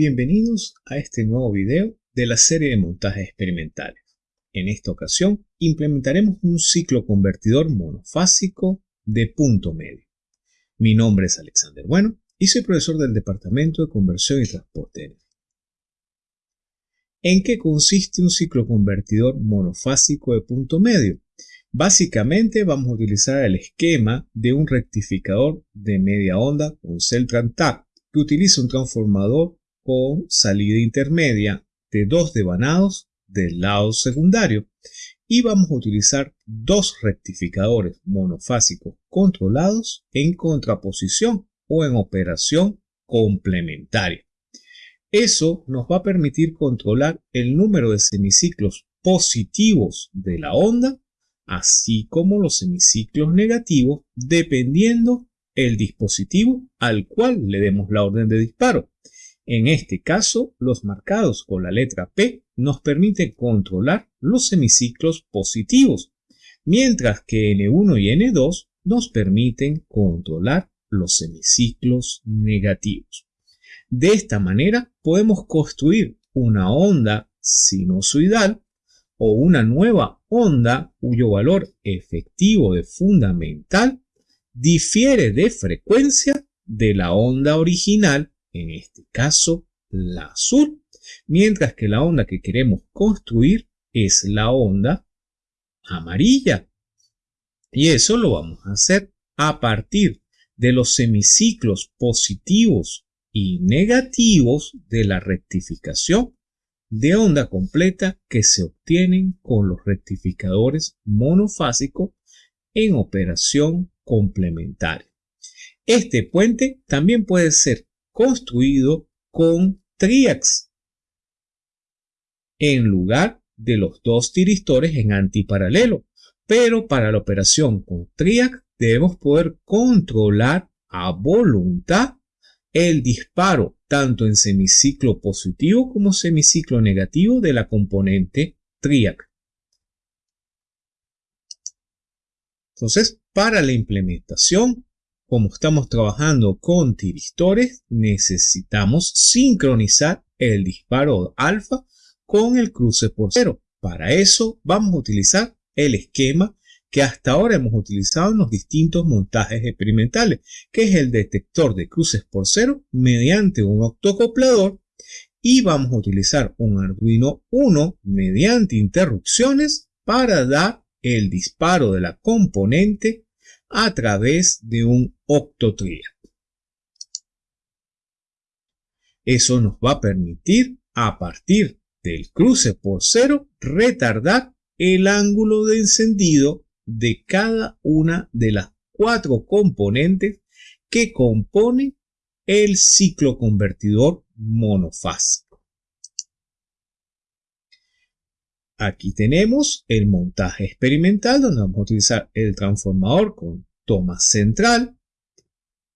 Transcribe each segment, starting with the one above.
Bienvenidos a este nuevo video de la serie de montajes experimentales. En esta ocasión implementaremos un ciclo convertidor monofásico de punto medio. Mi nombre es Alexander Bueno y soy profesor del Departamento de Conversión y Transporte. ¿En qué consiste un ciclo convertidor monofásico de punto medio? Básicamente vamos a utilizar el esquema de un rectificador de media onda con Celtran TAP que utiliza un transformador con salida intermedia de dos devanados del lado secundario y vamos a utilizar dos rectificadores monofásicos controlados en contraposición o en operación complementaria. Eso nos va a permitir controlar el número de semiciclos positivos de la onda, así como los semiciclos negativos, dependiendo el dispositivo al cual le demos la orden de disparo. En este caso, los marcados con la letra P nos permiten controlar los semiciclos positivos, mientras que N1 y N2 nos permiten controlar los semiciclos negativos. De esta manera podemos construir una onda sinusoidal o una nueva onda cuyo valor efectivo de fundamental difiere de frecuencia de la onda original en este caso la azul, mientras que la onda que queremos construir es la onda amarilla. Y eso lo vamos a hacer a partir de los semiciclos positivos y negativos de la rectificación de onda completa que se obtienen con los rectificadores monofásicos en operación complementaria. Este puente también puede ser construido con triax en lugar de los dos tiristores en antiparalelo. Pero para la operación con triax debemos poder controlar a voluntad el disparo tanto en semiciclo positivo como semiciclo negativo de la componente triac. Entonces, para la implementación como estamos trabajando con tiristores, necesitamos sincronizar el disparo alfa con el cruce por cero. Para eso vamos a utilizar el esquema que hasta ahora hemos utilizado en los distintos montajes experimentales, que es el detector de cruces por cero mediante un octocoplador y vamos a utilizar un Arduino 1 mediante interrupciones para dar el disparo de la componente a través de un octotria. Eso nos va a permitir, a partir del cruce por cero, retardar el ángulo de encendido de cada una de las cuatro componentes que componen el ciclo convertidor monofásico. Aquí tenemos el montaje experimental donde vamos a utilizar el transformador con toma central.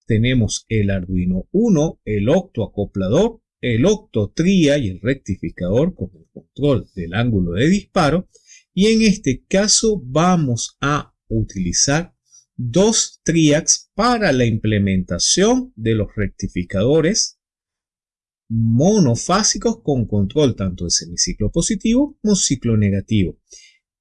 Tenemos el Arduino 1, el octoacoplador, el octotria y el rectificador con el control del ángulo de disparo. Y en este caso vamos a utilizar dos triacs para la implementación de los rectificadores monofásicos con control tanto de semiciclo positivo como ciclo negativo.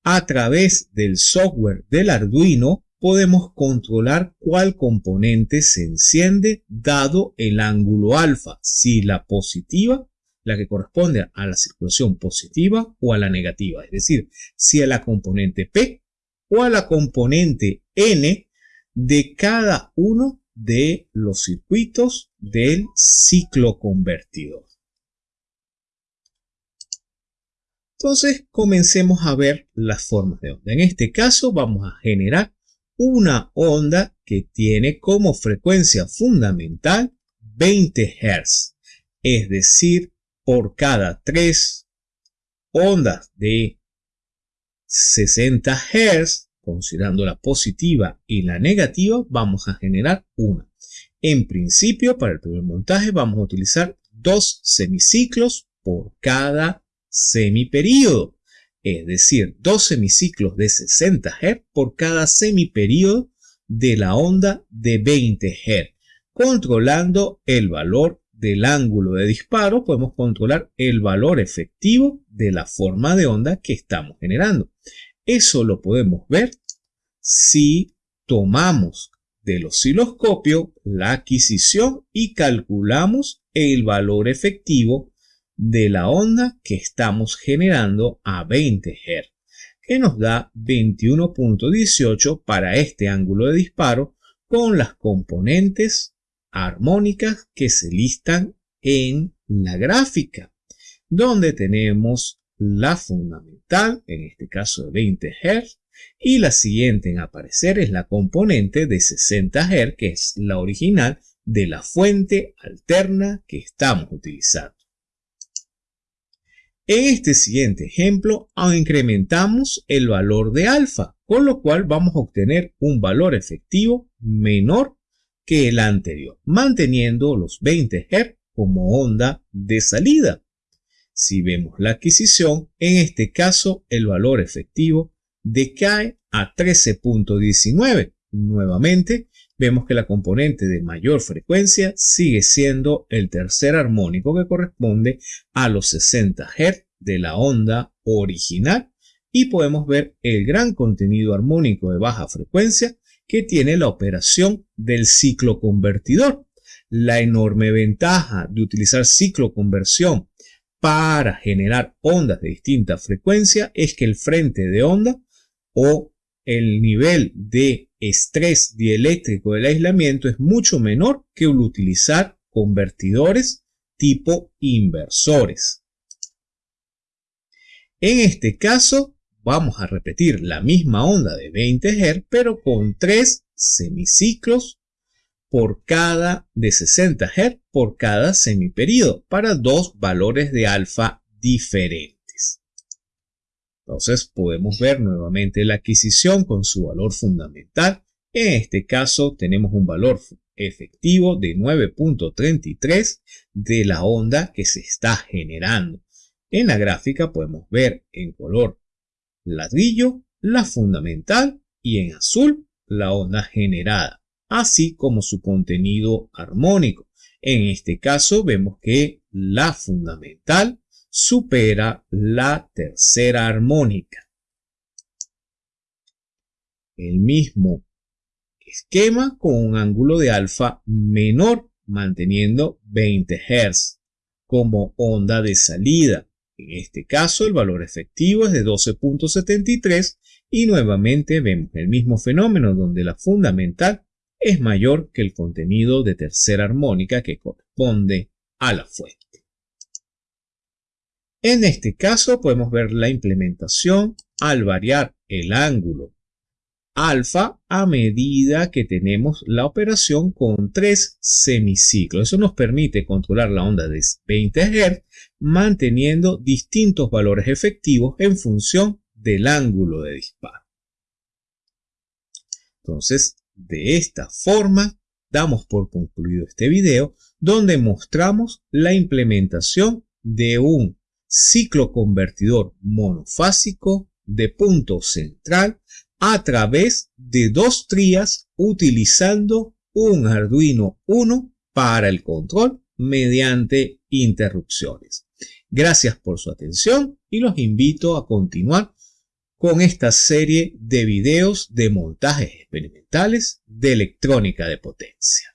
A través del software del Arduino podemos controlar cuál componente se enciende dado el ángulo alfa, si la positiva, la que corresponde a la circulación positiva o a la negativa, es decir, si a la componente P o a la componente N de cada uno de los circuitos del ciclo convertidor. Entonces comencemos a ver las formas de onda. En este caso vamos a generar una onda que tiene como frecuencia fundamental 20 Hz. Es decir, por cada 3 ondas de 60 Hz considerando la positiva y la negativa, vamos a generar una. En principio, para el primer montaje vamos a utilizar dos semiciclos por cada semiperíodo, es decir, dos semiciclos de 60 Hz por cada semiperíodo de la onda de 20 Hz, controlando el valor del ángulo de disparo, podemos controlar el valor efectivo de la forma de onda que estamos generando. Eso lo podemos ver si tomamos del osciloscopio la adquisición y calculamos el valor efectivo de la onda que estamos generando a 20 Hz, que nos da 21.18 para este ángulo de disparo con las componentes armónicas que se listan en la gráfica, donde tenemos la fundamental, en este caso de 20 Hz, y la siguiente en aparecer es la componente de 60 Hz, que es la original de la fuente alterna que estamos utilizando. En este siguiente ejemplo incrementamos el valor de alfa, con lo cual vamos a obtener un valor efectivo menor que el anterior, manteniendo los 20 Hz como onda de salida. Si vemos la adquisición, en este caso el valor efectivo decae a 13.19. Nuevamente, vemos que la componente de mayor frecuencia sigue siendo el tercer armónico que corresponde a los 60 Hz de la onda original y podemos ver el gran contenido armónico de baja frecuencia que tiene la operación del ciclo convertidor. La enorme ventaja de utilizar ciclo conversión para generar ondas de distinta frecuencia es que el frente de onda o el nivel de estrés dieléctrico del aislamiento es mucho menor que el utilizar convertidores tipo inversores. En este caso, vamos a repetir la misma onda de 20 Hz, pero con tres semiciclos por cada de 60 Hz por cada semiperíodo para dos valores de alfa diferentes. Entonces podemos ver nuevamente la adquisición con su valor fundamental. En este caso tenemos un valor efectivo de 9.33 de la onda que se está generando. En la gráfica podemos ver en color ladrillo la fundamental y en azul la onda generada, así como su contenido armónico. En este caso vemos que la fundamental supera la tercera armónica. El mismo esquema con un ángulo de alfa menor, manteniendo 20 Hz como onda de salida. En este caso el valor efectivo es de 12.73 y nuevamente vemos el mismo fenómeno donde la fundamental es mayor que el contenido de tercera armónica que corresponde a la fuente. En este caso podemos ver la implementación al variar el ángulo alfa a medida que tenemos la operación con tres semiciclos. Eso nos permite controlar la onda de 20 Hz manteniendo distintos valores efectivos en función del ángulo de disparo. Entonces, de esta forma, damos por concluido este video donde mostramos la implementación de un ciclo convertidor monofásico de punto central a través de dos trías utilizando un Arduino 1 para el control mediante interrupciones. Gracias por su atención y los invito a continuar con esta serie de videos de montajes experimentales de electrónica de potencia.